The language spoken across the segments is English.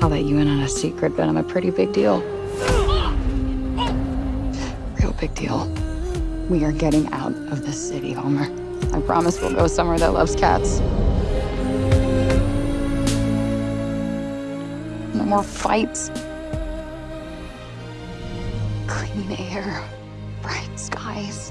I'll let you in on a secret, but I'm a pretty big deal. Real big deal. We are getting out of this city, Homer. I promise we'll go somewhere that loves cats. No more fights. Clean air, bright skies.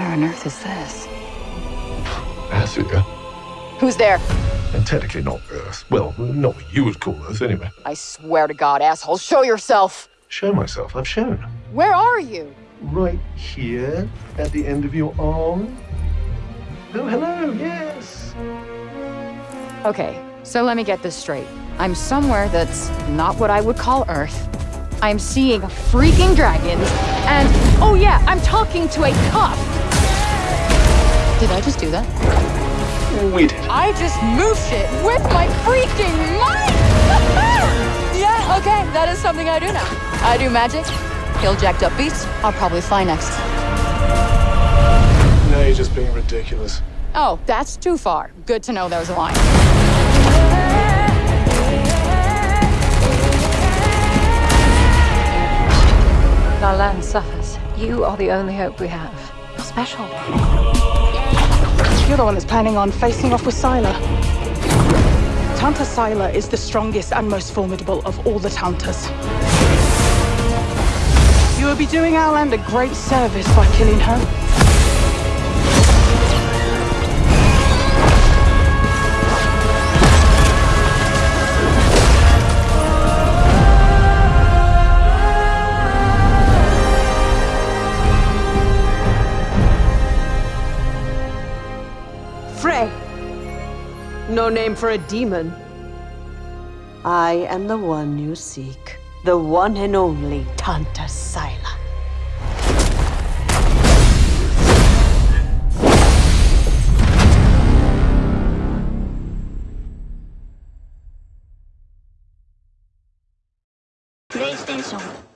Where on earth is this? Athia. Who's there? And technically not Earth. Well, not what you would call Earth, anyway. I swear to God, asshole, show yourself! Show myself. I've shown. Where are you? Right here, at the end of your arm. Oh, hello, yes. Okay, so let me get this straight. I'm somewhere that's not what I would call Earth. I'm seeing freaking dragons, and oh yeah, I'm talking to a cuff. Did I just do that? We did. I just moved shit with my freaking mind! yeah, okay, that is something I do now. I do magic, kill jacked up beasts, I'll probably fly next. No, you're just being ridiculous. Oh, that's too far. Good to know there was a line. Our land suffers. You are the only hope we have. You're special. You're the one that's planning on facing off with Sila. Tanta Sila is the strongest and most formidable of all the Tantas. You will be doing our land a great service by killing her. No name for a demon. I am the one you seek. The one and only Tanta Sila. PlayStation